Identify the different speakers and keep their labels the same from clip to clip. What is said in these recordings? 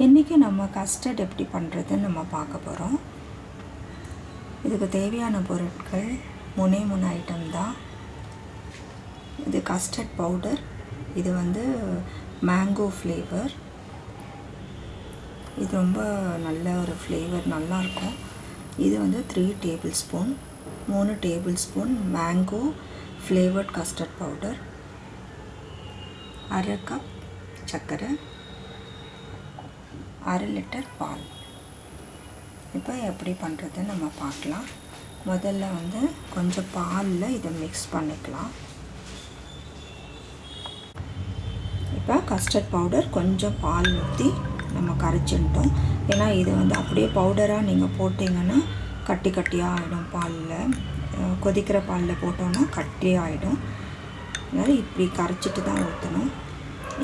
Speaker 1: இன்றைக்கி நம்ம கஸ்டர்ட் எப்படி பண்ணுறதுன்னு நம்ம பார்க்க போகிறோம் இதுக்கு தேவையான பொருட்கள் முனை முனை ஐட்டம் தான். இது கஸ்டர்ட் பவுடர் இது வந்து மேங்கோ ஃப்ளேவர் இது ரொம்ப நல்ல ஒரு ஃப்ளேவர் நல்லாயிருக்கும் இது வந்து த்ரீ டேபிள் ஸ்பூன் மூணு tablespoon mango flavoured custard powder அரை கப் சர்க்கரை அரை லிட்டர் பால். இப்போ எப்படி பண்ணுறதுன்னு நம்ம பார்க்கலாம். முதல்ல வந்து கொஞ்சம் பாலில் இதை மிக்ஸ் பண்ணிக்கலாம். இப்போ கஸ்டர்ட் பவுடர் கொஞ்சம் பால் ஊற்றி நம்ம கரைச்சின்ட்டோம் ஏன்னா இது வந்து அப்படியே பவுடராக நீங்கள் போட்டிங்கன்னா கட்டி கட்டியாக ஆகிடும் பாலில். கொதிக்கிற பாலில் போட்டோன்னா கட்டி ஆகிடும் அதனால் இப்படி கரைச்சிட்டு தான் ஊற்றணும்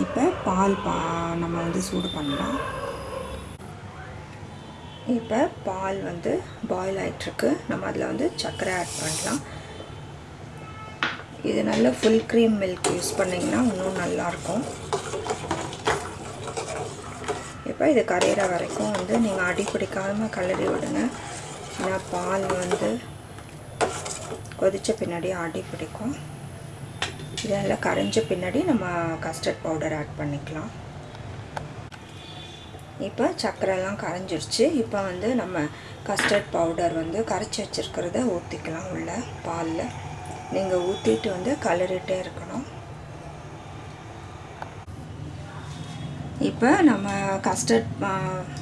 Speaker 1: இப்போ பால் பா நம்ம வந்து சூடு பண்ணலாம். இப்போ பால் வந்து பாயில் ஆகிட்டுருக்கு நம்ம அதில் வந்து சர்க்கரை ஆட் பண்ணலாம் இது நல்ல ஃபுல் க்ரீம் மில்க் யூஸ் பண்ணிங்கன்னா இன்னும் நல்லாயிருக்கும். இப்போ இது கரையிற வரைக்கும் வந்து நீங்கள் அடி பிடிக்காமல் கலரி விடுங்க. ஏன்னா பால் வந்து கொதித்த பின்னாடி அடி பிடிக்கும். இதெல்லாம் கரைஞ்ச பின்னாடி நம்ம கஸ்டர்ட் பவுடர் ஆட் பண்ணிக்கலாம். இப்போ சர்க்கரைலாம் கரைஞ்சிருச்சு. இப்போ வந்து நம்ம கஸ்டர்ட் பவுடர் வந்து கரைச்சி வச்சுருக்கிறத ஊற்றிக்கலாம் உள்ள பாலில். நீங்கள் ஊற்றிட்டு வந்து கலரிட்டே இருக்கணும். இப்போ நம்ம கஸ்டர்ட்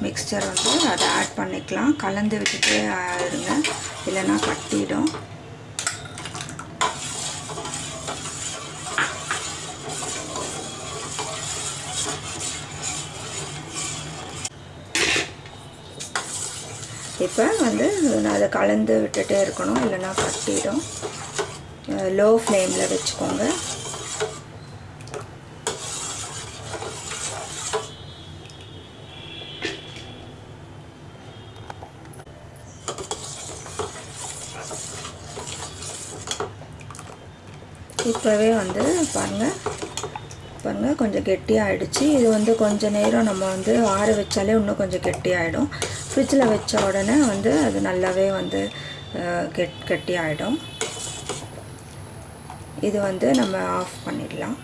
Speaker 1: மிக்சர் வந்து அதை ஆட் பண்ணிக்கலாம். கலந்து விட்டுட்டே இருங்க. இல்லைன்னா கட்டிடும். இப்போ வந்து அதை கலந்து விட்டுட்டே இருக்கணும் இல்லைன்னா கட்டிடும். லோ ஃப்ளேமில் வச்சுக்கோங்க. இப்போவே வந்து பாருங்கள் பாருங்கள் கொஞ்சம் கெட்டியாகிடுச்சு இது வந்து கொஞ்சம் நேரம் நம்ம வந்து ஆற வச்சாலே இன்னும் கொஞ்சம் கெட்டியாகிடும் ஃப்ரிட்ஜில் வச்ச உடனே வந்து அது நல்லாவே வந்து கெட் கெட்டியாகிடும் இது வந்து நம்ம ஆஃப் பண்ணிடலாம்.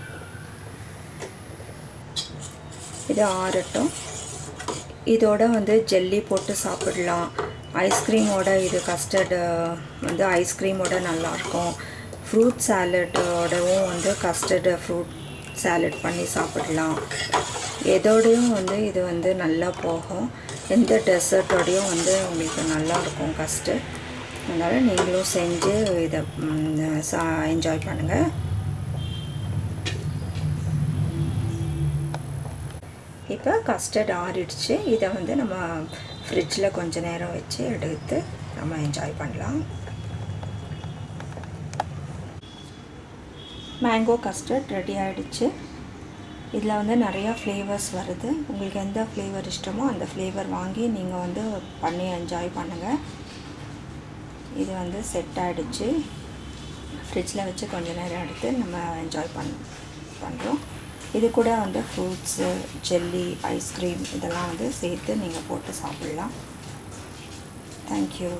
Speaker 1: இது ஆறட்டும். இதோட வந்து ஜெல்லி போட்டு சாப்பிடலாம். ஐஸ்கிரீமோட இது கஸ்டர்டு வந்து ஐஸ்கிரீமோட நல்லாயிருக்கும் ஃப்ரூட் சாலட்டோடவும் வந்து கஸ்டர்டு ஃப்ரூட் சாலட் பண்ணி சாப்பிடலாம். எதோடையும் வந்து இது வந்து நல்லா போகும். எந்த டெசர்ட்டோடையும் வந்து உங்களுக்கு நல்லாயிருக்கும் கஸ்டர்ட் அதனால் நீங்களும் செஞ்சு இதை சா என்ஜாய் பண்ணுங்கள் இப்போ கஸ்டர்ட் ஆறிடுச்சு. இதை வந்து நம்ம ஃப்ரிட்ஜில் கொஞ்ச நேரம் வச்சு எடுத்து நம்ம என்ஜாய் பண்ணலாம். மேங்கோ கஸ்டர்ட் ரெடி ஆகிடுச்சு இதில் வந்து நிறையா ஃப்ளேவர்ஸ் வருது. உங்களுக்கு எந்த ஃப்ளேவர் இஷ்டமோ அந்த ஃப்ளேவர் வாங்கி நீங்கள் வந்து பண்ணி என்ஜாய் பண்ணுங்கள் இது வந்து செட் ஆகிடுச்சு ஃப்ரிட்ஜில் வச்சு கொஞ்சம் நேரம் எடுத்து நம்ம என்ஜாய் பண் பண்ணுறோம் இது கூட வந்து ஃப்ரூட்ஸு ஜெல்லி ஐஸ்கிரீம் இதெல்லாம் வந்து சேர்த்து நீங்கள் போட்டு சாப்பிட்லாம். தேங்க்யூ